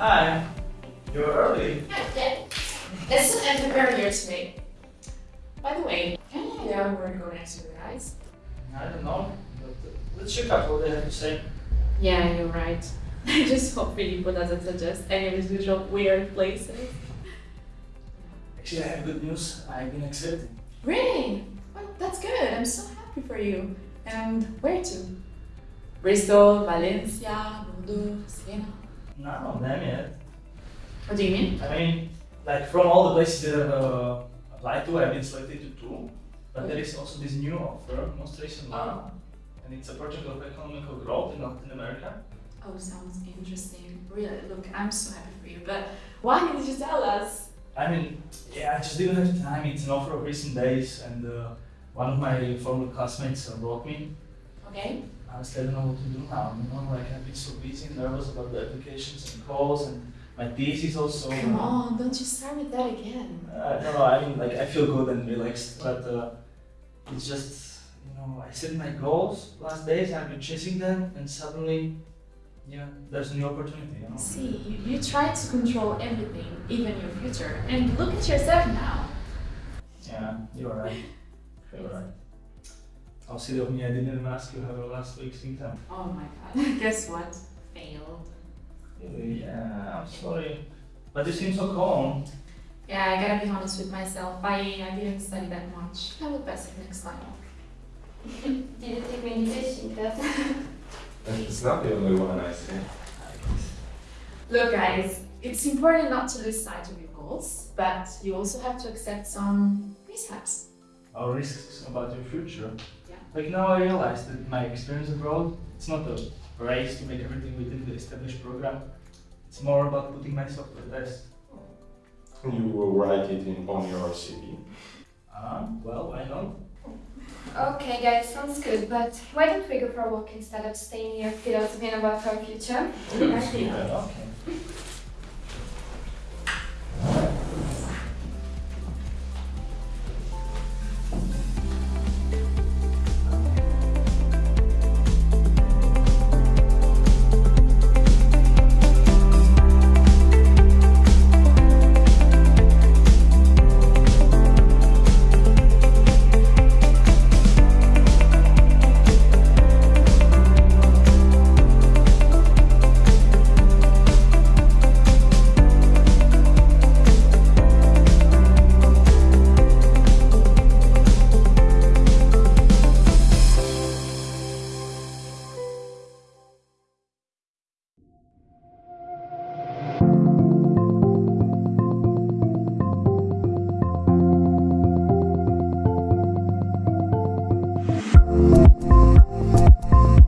Hi. You're early. Yeah, it's an entrepreneur here today. By the way, can you idea where to go next with the guys? I don't know. But uh, let's check out what they have to say. Yeah, you're right. I just hope Filippo doesn't suggest any of his usual weird places. Actually, I have good news. I've been accepted. Really? Well, that's good. I'm so happy for you. And where to? Bristol, Valencia, Bordeaux, Siena. None of them yet. What do you mean? I mean, like from all the places that I've uh, applied to, I've been selected to two. But there is also this new offer, most recent one. And it's a project of economical growth in Latin America. Oh, sounds interesting. Really, look, I'm so happy for you. But why didn't you tell us? I mean, yeah, I just didn't have time. It's an offer of recent days, and uh, one of my former classmates uh, wrote me. Okay. Honestly, I don't know what to do now. You know, like I've been so busy and nervous about the applications and calls and my thesis also. Come on, don't you start with that again. Uh, no, no, I mean, like I feel good and relaxed, but uh, it's just, you know, I set my goals last days. I've been chasing them, and suddenly, yeah, there's a new opportunity. You know. See, you, you try to control everything, even your future, and look at yourself now. Yeah, you're right. You're right. Oh, silly of me, I didn't even ask you how your last week's income. Oh my god. Guess what? Failed. Yeah, I'm sorry. But you seem so calm. Yeah, I gotta be honest with myself. I, I didn't study that much. I will pass it next time. Did you take meditation class? It's not the only one I see. Look, guys, it's important not to lose sight of your goals, but you also have to accept some mishaps. Our risks about your future. Yeah. Like now I realize that my experience abroad, it's not a race to make everything within the established program. It's more about putting myself to the test. You will write it in on your CV. Ah, well, why not? okay, guys, sounds good, but why don't we go for a walk instead of staying here philosophying about our future? Good idea. Yeah, okay.